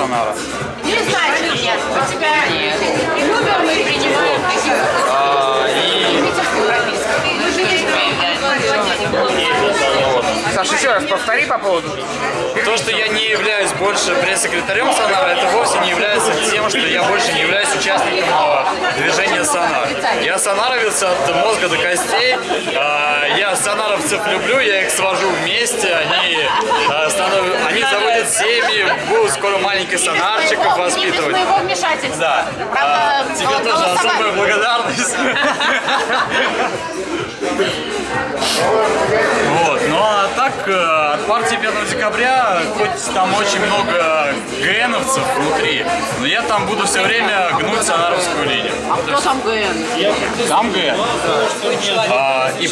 Сонара. Не знаю, нет. У тебя любим, и принимаем таких А, и Мы не Саша, еще раз повтори по поводу. то, что я не являюсь больше пресс-секретарем Сонара, это вовсе не является тем, что я больше не являюсь участником э, движения Сонар. Я сонаровец от мозга до костей. А, Я сонаровцев люблю, я их свожу вместе. Они, они заводят семьи, будут скоро маленьких сонарчиков Не без воспитывать. моего вмешательства. Да. Правда, А, тебе гол- тоже особая благодарность. Вот, ну а так, э, от партии 5 декабря, хоть там очень много ГНовцев внутри, но я там буду все время гнуть сонаровскую линию. А кто там ГН? Там ГН. А, и